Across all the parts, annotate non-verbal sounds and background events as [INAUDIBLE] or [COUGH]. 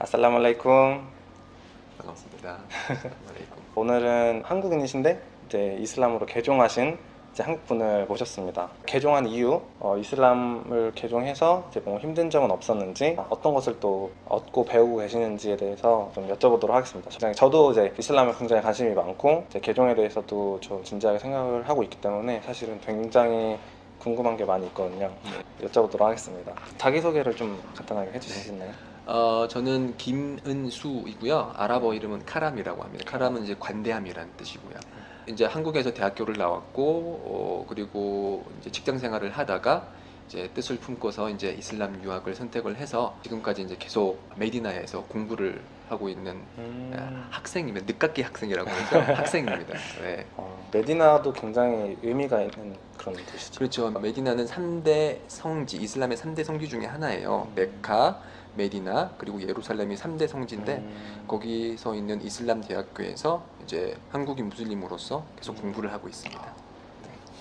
아살라말라이쿰 반갑습니다. [LAUGHS] 오늘은 한국인이신데 이제 이슬람으로 개종하신 이제 한국분을 모셨습니다. 개종한 이유, 어, 이슬람을 개종해서 이제 뭐 힘든 점은 없었는지 어떤 것을 또 얻고 배우고 계시는지에 대해서 좀 여쭤보도록 하겠습니다. 저도 이제 이슬람에 굉장히 관심이 많고 이제 개종에 대해서도 좀 진지하게 생각을 하고 있기 때문에 사실은 굉장히 궁금한 게 많이 있거든요. 여쭤보도록 하겠습니다. 자기 소개를 좀 간단하게 있나요? 어, 저는 김은수이고요. 아랍어 이름은 카람이라고 합니다. 카람은 이제 관대함이라는 뜻이고요. 이제 한국에서 대학교를 나왔고 어, 그리고 이제 직장 생활을 하다가 이제 뜻을 품고서 이제 이슬람 유학을 선택을 해서 지금까지 이제 계속 메디나에서 공부를 하고 있는 음. 학생이면 늦깎이 학생이라고 하죠. [LAUGHS] 학생입니다. 네. 어, 메디나도 굉장히 의미가 있는 그런 도시죠. 그렇죠. 메디나는 3대 성지, 이슬람의 3대 성지 중에 하나예요. 음. 메카, 메디나, 그리고 예루살렘이 3대 성지인데 음. 거기서 있는 이슬람 대학교에서 이제 한국인 무슬림으로서 계속 음. 공부를 하고 있습니다.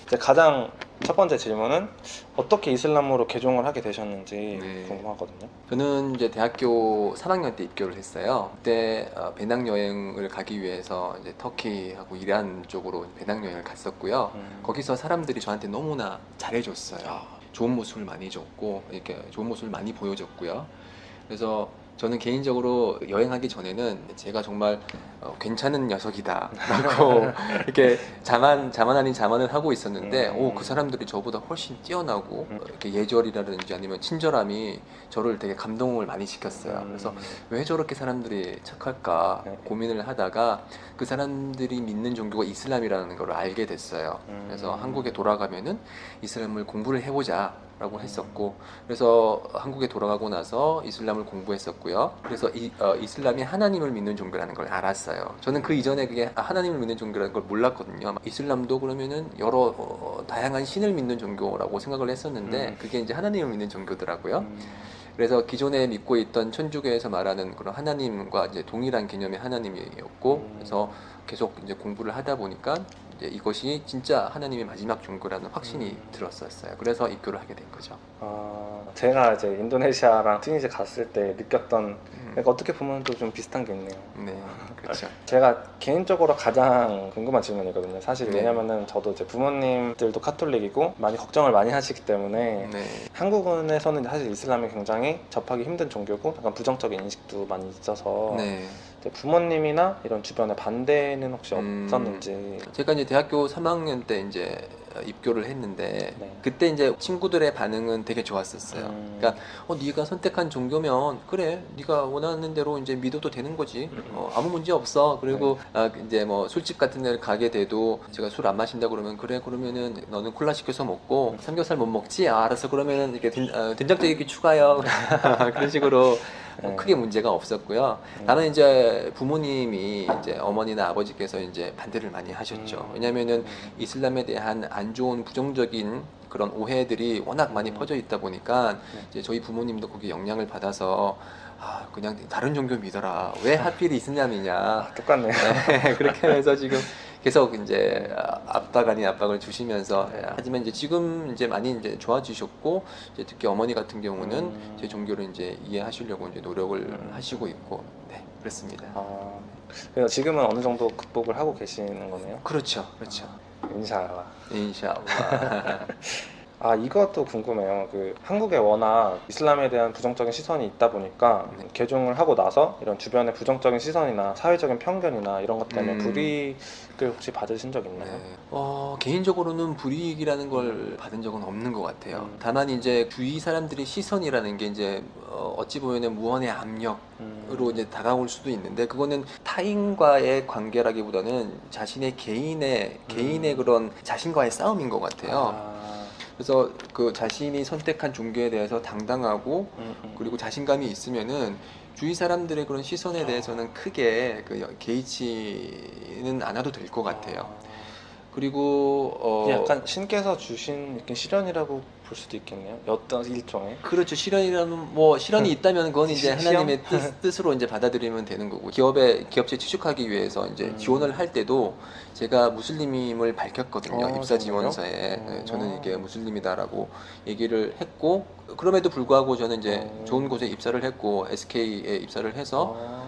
이제 가장 첫 번째 질문은 어떻게 이슬람으로 개종을 하게 되셨는지 네. 궁금하거든요. 저는 이제 대학교 3학년 때 입교를 했어요. 그때 어, 배낭 여행을 가기 위해서 이제 터키하고 이란 쪽으로 배낭 여행을 갔었고요. 음. 거기서 사람들이 저한테 너무나 잘해줬어요. 좋은 모습을 많이 줬고 이렇게 좋은 모습을 많이 보여줬고요. 그래서 저는 개인적으로 여행하기 전에는 제가 정말 어, 괜찮은 녀석이다 라고 [LAUGHS] 이렇게 자만 자만 아닌 자만을 하고 있었는데 음. 오그 사람들이 저보다 훨씬 뛰어나고 음. 어, 이렇게 예절이라든지 아니면 친절함이 저를 되게 감동을 많이 시켰어요. 음. 그래서 왜 저렇게 사람들이 착할까 네. 고민을 하다가 그 사람들이 믿는 종교가 이슬람이라는 걸 알게 됐어요. 음. 그래서 한국에 돌아가면은 이슬람을 공부를 해보자. 음. 라고 했었고 그래서 한국에 돌아가고 나서 이슬람을 공부했었고요 그래서 이, 어, 이슬람이 하나님을 믿는 종교라는 걸 알았어요 저는 그 이전에 그게 하나님을 믿는 종교라는 걸 몰랐거든요 이슬람도 그러면은 여러 어, 다양한 신을 믿는 종교라고 생각을 했었는데 음. 그게 이제 하나님을 믿는 종교더라고요 음. 그래서 기존에 믿고 있던 천주교에서 말하는 그런 하나님과 이제 동일한 개념의 하나님이었고 음. 그래서 계속 이제 공부를 하다 보니까 이제 이것이 진짜 하나님의 마지막 종교라는 확신이 음. 들었었어요. 그래서 입교를 하게 된 거죠. 아, 제가 이제 인도네시아랑 튀니지 갔을 때 느꼈던 음. 그러니까 어떻게 보면 또 좀 비슷한 게 있네요. 네, 그렇죠. [LAUGHS] 제가 개인적으로 가장 궁금한 질문이거든요. 사실 네. 왜냐면은 저도 이제 부모님들도 카톨릭이고 많이 걱정을 많이 하시기 때문에 네, 한국에서는 사실 이슬람이 굉장히 접하기 힘든 종교고 약간 부정적인 인식도 많이 있어서 네. 부모님이나 이런 주변에 반대는 혹시 음. 없었는지 제가 이제 대학교 3학년 때 이제 입교를 했는데 네. 그때 이제 친구들의 반응은 되게 좋았었어요. 음. 그러니까 어 네가 선택한 종교면 그래 네가 원하는 대로 이제 믿어도 되는 거지 어, 아무 문제 없어 그리고 아, 이제 뭐 술집 같은 데를 가게 돼도 제가 술 안 마신다 그러면 그래 그러면은 너는 콜라 시켜서 먹고 삼겹살 못 먹지 아, 알았어 그러면은 이렇게 된, 어, 된장찌개 [LAUGHS] 추가요 [LAUGHS] 그런 식으로 뭐 네. 크게 문제가 없었고요 음. 다만 이제 부모님이 이제 어머니나 아버지께서 이제 반대를 많이 하셨죠 음. 왜냐면은 음. 이슬람에 대한 안 좋은 부정적인 그런 오해들이 워낙 많이 음. 퍼져 있다 보니까 네. 이제 저희 부모님도 거기 영향을 받아서 아 그냥 다른 종교 믿어라 왜 하필 이슬람이냐 아, 똑같네요. 네, 그렇게 해서 지금 [LAUGHS] 계속 이제 압박 아닌 압박을 주시면서 네. 하지만 이제 지금 이제 많이 이제 좋아지셨고 이제 특히 어머니 같은 경우는 음. 제 종교를 이제 이해하시려고 이제 노력을 음. 하시고 있고 네 그렇습니다. 아, 그래서 지금은 어느 정도 극복을 하고 계시는 거네요. 그렇죠, 그렇죠. 인샤알라. 인샤알라. [LAUGHS] 아 이것도 궁금해요. 그 한국에 워낙 이슬람에 대한 부정적인 시선이 있다 보니까 네. 개종을 하고 나서 이런 주변의 부정적인 시선이나 사회적인 편견이나 이런 것 때문에 음. 불이익을 혹시 받으신 적 있나요? 네. 어, 개인적으로는 불이익이라는 걸 받은 적은 없는 것 같아요. 음. 다만 이제 주위 사람들의 시선이라는 게 이제 어, 어찌 보면 무한의 압력으로 음. 이제 다가올 수도 있는데 그거는 타인과의 관계라기보다는 자신의 개인의 개인의 음. 그런 자신과의 싸움인 것 같아요. 아, 그래서 그 자신이 선택한 종교에 대해서 당당하고 음, 음. 그리고 자신감이 있으면은 주위 사람들의 그런 시선에 대해서는 크게 그 개의치는 않아도 될 것 같아요. 그리고 어 약간 신께서 주신 이렇게 시련이라고 볼 수도 있겠네요. 어떤 일종의 그렇죠. 실현이라면 뭐 실현이 있다면 그건 이제 시-? 하나님의 뜻, [LAUGHS] 뜻으로 이제 받아들이면 되는 거고 기업에 기업체 취직하기 위해서 이제 음. 지원을 할 때도 제가 무슬림임을 밝혔거든요. 어, 입사 정말요? 지원서에 네, 어. 저는 이게 무슬림이다라고 얘기를 했고 그럼에도 불구하고 저는 이제 어. 좋은 곳에 입사를 했고 SK에 입사를 해서 아,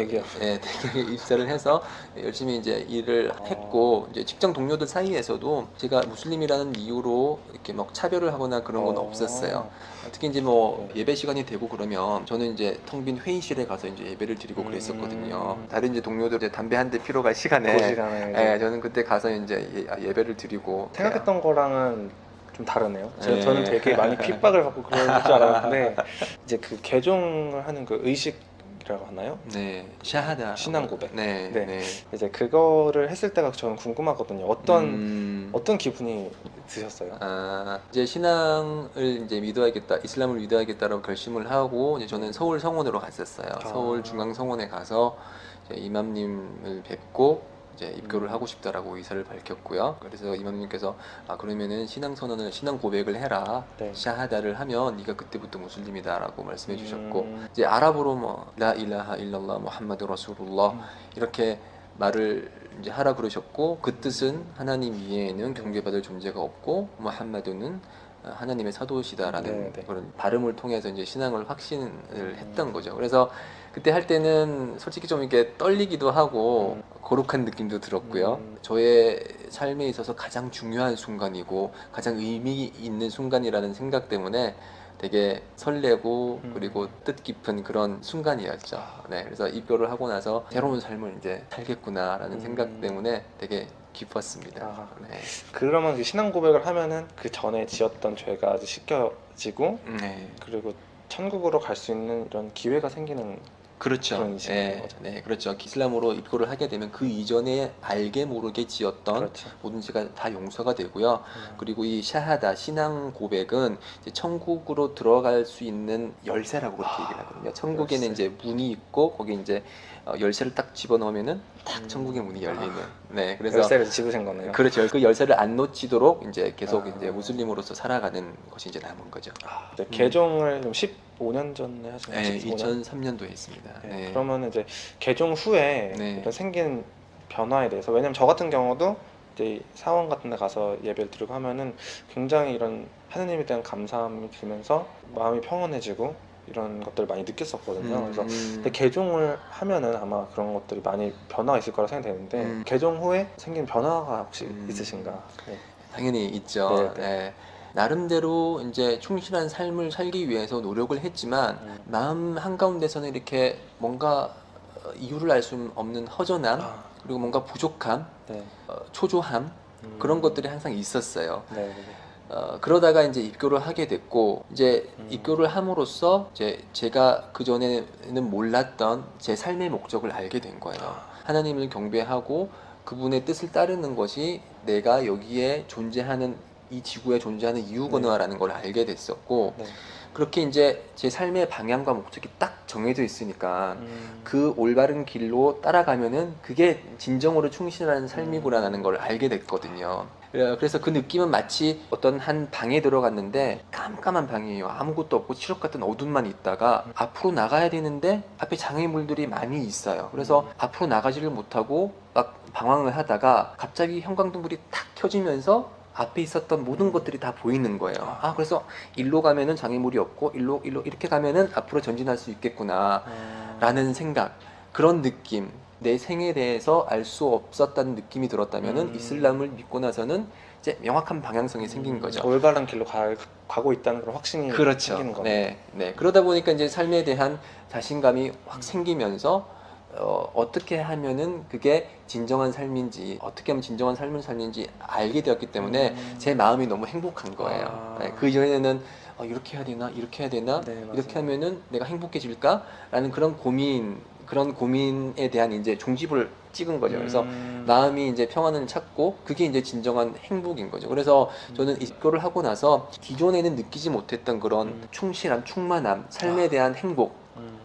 대기업. 예, 대기업에 입사를 해서 열심히 이제 일을 어. 했고 이제 직장 동료들 사이에서도 제가 무슬림이라는 이유로 이렇게 막 차별을 하거나 그런 건 어. 없었어요. 특히 이제 뭐 네. 예배 시간이 되고 그러면 저는 이제 텅 빈 회의실에 가서 이제 예배를 드리고 그랬었거든요. 음. 다른 이제 동료들 이제 담배 한 대 피러 갈 시간에 그 시간에 예, 저는 그때 가서 이제 예- 예배를 드리고 생각했던 거랑은 좀 다르네요. 저, 네. 저는 되게 많이 [LAUGHS] 핍박을 받고 그럴 줄 알았는데 이제 그 개종을 하는 그 의식 이라고 하나요? 네 샤하다 신앙 고백. 네, 네. 네. 이제 그거를 했을 때가 저는 궁금하거든요. 어떤 음. 어떤 기분이 드셨어요? 아, 이제 신앙을 이제 믿어야겠다, 이슬람을 믿어야겠다라고 결심을 하고 이제 저는 서울 성원으로 갔었어요. 아. 서울 중앙 성원에 가서 이맘님을 뵙고 이제 입교를 음. 하고 싶다라고 의사를 밝혔고요. 그래서 이맘님께서 아 그러면은 신앙 선언을 신앙 고백을 해라. 네. 샤하다를 하면 네가 그때부터 무슬림이다라고 말씀해 주셨고 음. 이제 아랍어로 뭐 라 일라하 일랄라 무함마드 음. 이렇게 말을 이제 하라 그러셨고 그 뜻은 하나님 이외에는 경배받을 존재가 없고 무함마드는 하나님의 사도시다라는 네, 네. 그런 발음을 통해서 이제 신앙을 확신을 했던 거죠. 그래서 그때 할 때는 솔직히 좀 이렇게 떨리기도 하고 음. 거룩한 느낌도 들었고요. 음. 저의 삶에 있어서 가장 중요한 순간이고 가장 의미 있는 순간이라는 생각 때문에 되게 설레고 음. 그리고 뜻깊은 그런 순간이었죠. 네, 그래서 입교를 하고 나서 새로운 삶을 이제 살겠구나라는 음. 생각 때문에 되게 기뻤습니다. 아. 네. 그러면 그 신앙 고백을 하면은 그 전에 지었던 죄가 이제 씻겨지고 네. 그리고 천국으로 갈 수 있는 이런 기회가 생기는 그렇죠. 네. 네, 그렇죠. 이슬람으로 입교를 하게 되면 그 이전에 알게 모르게 지었던 그렇죠. 모든 죄가 다 용서가 되고요. 음. 그리고 이 샤하다 신앙 고백은 천국으로 들어갈 수 있는 열쇠라고 그렇게 아, 얘기를 하거든요. 천국에는 열쇠. 이제 문이 있고 거기 이제 어, 열쇠를 딱 집어 넣으면은 딱 음. 천국의 문이 열리는. 네, 그래서 열쇠를 집으신 거네요. 그렇죠. 그 열쇠를 안 놓치도록 이제 계속 아. 이제 무슬림으로서 살아가는 것이 이제 남은 거죠. 아, 이제 개종을 좀 15년 전에 하신 네, 15년? 2003년도에 했습니다. 네, 네. 그러면 이제 개종 후에 네. 생긴 변화에 대해서 왜냐면 저 같은 경우도 이제 사원 같은 데 가서 예배를 드리고 하면은 굉장히 이런 하느님에 대한 감사함이 들면서 마음이 평온해지고 이런 것들을 많이 느꼈었거든요. 음, 그래서 음. 근데 개종을 하면은 아마 그런 것들이 많이 변화가 있을 거라 생각되는데 음. 개종 후에 생긴 변화가 혹시 음. 있으신가? 네. 당연히 있죠. 네, 네. 나름대로 이제 충실한 삶을 살기 위해서 노력을 했지만 음. 마음 한가운데서는 이렇게 뭔가 어, 이유를 알 수 없는 허전함 아, 그리고 뭔가 부족함, 네. 어, 초조함 음. 그런 것들이 항상 있었어요. 네, 네. 어, 그러다가 이제 입교를 하게 됐고 이제 음. 입교를 함으로써 이제 제가 그 전에는 몰랐던 제 삶의 목적을 알게 된 거예요. 아. 하나님을 경배하고 그분의 뜻을 따르는 것이 내가 여기에 존재하는 이 지구에 존재하는 이유구나라는 걸 알게 됐었고 네. 그렇게 이제 제 삶의 방향과 목적이 딱 정해져 있으니까 음. 그 올바른 길로 따라가면은 그게 진정으로 충실한 삶이구나라는 걸 알게 됐거든요. 그래- 그래서 그 느낌은 마치 어떤 한 방에 들어갔는데 깜깜한 방이에요. 아무것도 없고 칠흑 같은 어둠만 있다가 앞으로 나가야 되는데 앞에 장애물들이 많이 있어요. 그래서 앞으로 나가지를 못하고 막 방황을 하다가 갑자기 형광등불이 탁 켜지면서 앞에 있었던 모든 것들이 다 보이는 거예요. 아, 그래서 일로 가면은 장애물이 없고 일로 일로 이렇게 가면은 앞으로 전진할 수 있겠구나. 아. 라는 생각 그런 느낌 내 생에 대해서 알 수 없었다는 느낌이 들었다면은 음. 이슬람을 믿고 나서는 이제 명확한 방향성이 생긴 음, 거죠. 올바른 길로 가, 가고 있다는 그런 확신이 그렇죠. 생기는 거네요. 네, 네. 그러다 보니까 이제 삶에 대한 자신감이 확 생기면서 어, 어떻게 하면은 그게 진정한 삶인지 어떻게 하면 진정한 삶을 살는지 알게 되었기 때문에 음. 제 마음이 너무 행복한 거예요. 아. 네, 그 전에는 어, 이렇게 해야 되나 이렇게 해야 되나 네. 이렇게 하면은 내가 행복해질까라는 그런 고민 그런 고민에 대한 이제 종집을 찍은 거죠. 그래서 음. 마음이 이제 평안을 찾고 그게 이제 진정한 행복인 거죠. 그래서 저는 입교를 하고 나서 기존에는 느끼지 못했던 그런 음. 충실함, 충만함, 삶에 아. 대한 행복 음.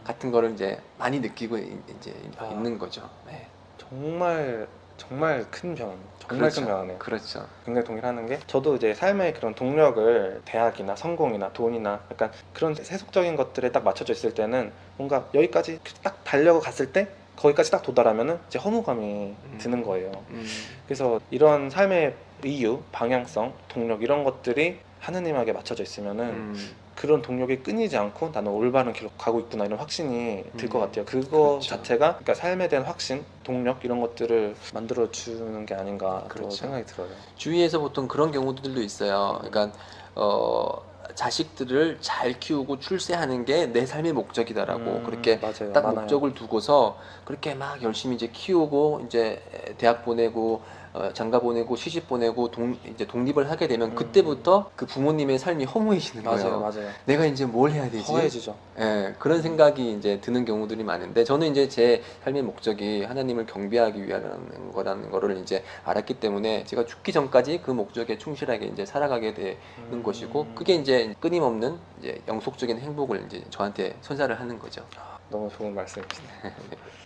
같은 거를 이제 많이 느끼고 이- 이제 아. 있는 거죠. 네. 정말 정말 큰 변, 정말 그렇죠. 큰 변화네요. 그렇죠. 굉장히 동일하는 게 저도 이제 삶의 그런 동력을 대학이나 성공이나 돈이나 약간 그런 세속적인 것들에 딱 맞춰져 있을 때는 뭔가 여기까지 딱 달려고 갔을 때 거기까지 딱 도달하면은 이제 허무감이 드는 거예요. 음, 그래서 이런 삶의 이유, 방향성, 동력 이런 것들이 하느님에게 맞춰져 있으면은 음, 그런 동력이 끊이지 않고 나는 올바른 길로 가고 있구나 이런 확신이 들것 음, 같아요. 그거 그렇죠. 자체가 그러니까 삶에 대한 확신, 동력 이런 것들을 만들어 주는 게 아닌가 또 그렇죠. 생각이 들어요. 주위에서 보통 그런 경우들도 있어요. 그러니까 어, 자식들을 잘 키우고 출세하는 게 내 삶의 목적이다라고 음, 그렇게 맞아요. 딱 많아요. 목적을 두고서 그렇게 막 열심히 이제 키우고 이제 대학 보내고 어, 장가 보내고 시집 보내고 동, 이제 독립을 하게 되면 음. 그때부터 그 부모님의 삶이 허무해지는 거예요. 맞아요, 맞아요. 내가 이제 뭘 해야 되지? 허해지죠. 예, 그런 생각이 이제 드는 경우들이 많은데 저는 이제 제 삶의 목적이 하나님을 경배하기 위한 거라는 거를 이제 알았기 때문에 제가 죽기 전까지 그 목적에 충실하게 이제 살아가게 되는 음. 것이고 그게 이제 끊임없는 이제 영속적인 행복을 이제 저한테 선사를 하는 거죠. 너무 좋은 말씀이시네요.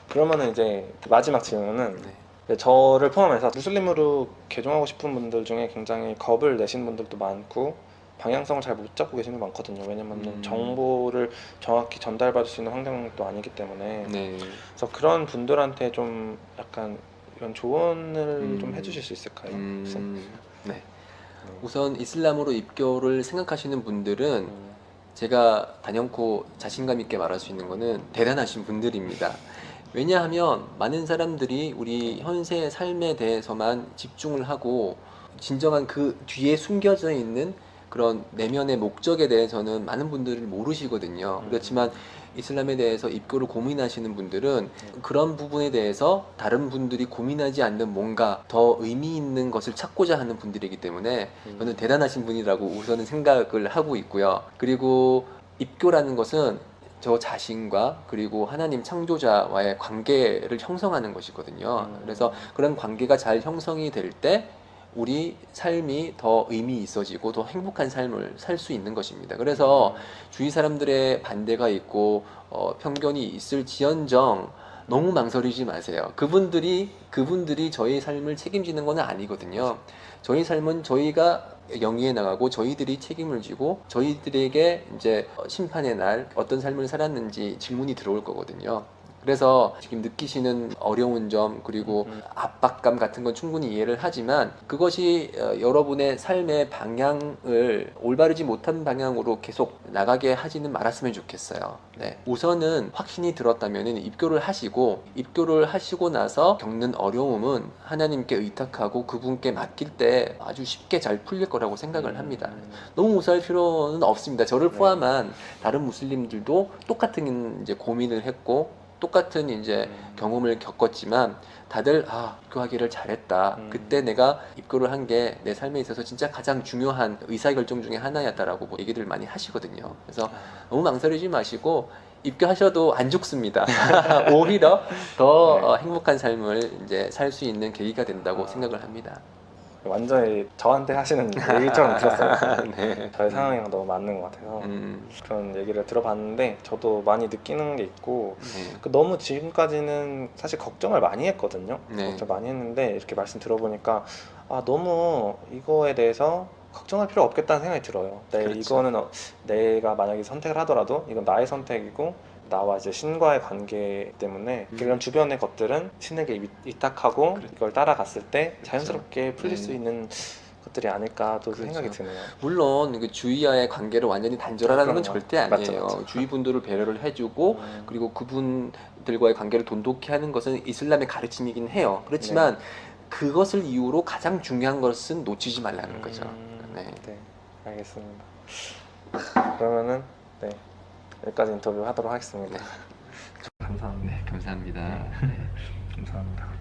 그러면은 이제 마지막 질문은 네. 네, 저를 포함해서 무슬림으로 개종하고 싶은 분들 중에 굉장히 겁을 내신 분들도 많고 방향성을 잘 못 잡고 계시는 분 많거든요. 왜냐면 음. 정보를 정확히 전달받을 수 있는 환경도 아니기 때문에 네. 그래서 그런 분들한테 좀 약간 이런 조언을 음. 좀 해주실 수 있을까요? 음, 네. 네. 우선 이슬람으로 입교를 생각하시는 분들은 음, 제가 단연코 자신감 있게 말할 수 있는 거는 대단하신 분들입니다. 왜냐하면 많은 사람들이 우리 현세의 삶에 대해서만 집중을 하고 진정한 그 뒤에 숨겨져 있는 그런 내면의 목적에 대해서는 많은 분들이 모르시거든요. 음. 그렇지만 이슬람에 대해서 입교를 고민하시는 분들은 그런 부분에 대해서 다른 분들이 고민하지 않는 뭔가 더 의미 있는 것을 찾고자 하는 분들이기 때문에 음. 저는 대단하신 분이라고 우선은 생각을 하고 있고요. 그리고 입교라는 것은 저 자신과 그리고 하나님 창조자와의 관계를 형성하는 것이거든요. 음. 그래서 그런 관계가 잘 형성이 될 때 우리 삶이 더 의미 있어지고 더 행복한 삶을 살 수 있는 것입니다. 그래서 주위 사람들의 반대가 있고 어, 편견이 있을지언정 너무 망설이지 마세요. 그분들이 그분들이 저희 삶을 책임지는 건 아니거든요. 저희 삶은 저희가 영위해 나가고 저희들이 책임을 지고 저희들에게 이제 심판의 날 어떤 삶을 살았는지 질문이 들어올 거거든요. 그래서 지금 느끼시는 어려운 점 그리고 음. 압박감 같은 건 충분히 이해를 하지만 그것이 어, 여러분의 삶의 방향을 올바르지 못한 방향으로 계속 나가게 하지는 말았으면 좋겠어요. 네. 우선은 확신이 들었다면 입교를 하시고 입교를 하시고 나서 겪는 어려움은 하나님께 의탁하고 그분께 맡길 때 아주 쉽게 잘 풀릴 거라고 생각을 합니다. 음. 너무 무서워할 필요는 없습니다. 저를 네. 포함한 다른 무슬림들도 똑같은 이제 고민을 했고 똑같은 이제 음. 경험을 겪었지만 다들 아 입교하기를 잘했다. 음. 그때 내가 입교를 한 게 내 삶에 있어서 진짜 가장 중요한 의사결정 중에 하나였다라고 뭐 얘기를 많이 하시거든요. 그래서 너무 망설이지 마시고 입교하셔도 안 죽습니다. [LAUGHS] 오히려 더 네. 어, 행복한 삶을 이제 살 수 있는 계기가 된다고 아. 생각을 합니다. 완전히 저한테 하시는 [LAUGHS] 얘기처럼 들었어요. 네. 저의 상황이랑 너무 맞는 것 같아서 음, 그런 얘기를 들어봤는데 저도 많이 느끼는 게 있고 네. 그 너무 지금까지는 사실 걱정을 많이 했거든요. 네. 걱정 많이 했는데 이렇게 말씀 들어보니까 아 너무 이거에 대해서 걱정할 필요 없겠다는 생각이 들어요. 네, 그렇죠. 이거는 어, 내가 만약에 선택을 하더라도 이건 나의 선택이고 나와 이제 신과의 관계 때문에 음. 이런 주변의 것들은 신에게 위- 위탁하고 그렇죠. 이걸 따라갔을 때 자연스럽게 풀릴 네. 수 있는 것들이 아닐까 또 그렇죠. 생각이 드네요. 물론 그 주위와의 관계를 완전히 단절하라는 건. 절대 맞죠, 아니에요. 맞죠. 주위 분들을 배려를 해주고 음, 그리고 그분들과의 관계를 돈독히 하는 것은 이슬람의 가르침이긴 해요. 그렇지만 그것을 이유로 가장 중요한 것은 놓치지 말라는 거죠. 음, 네. 네, 알겠습니다. 그러면은 네 여기까지 인터뷰 하도록 하겠습니다. 감사합니다. 감사합니다. 감사합니다.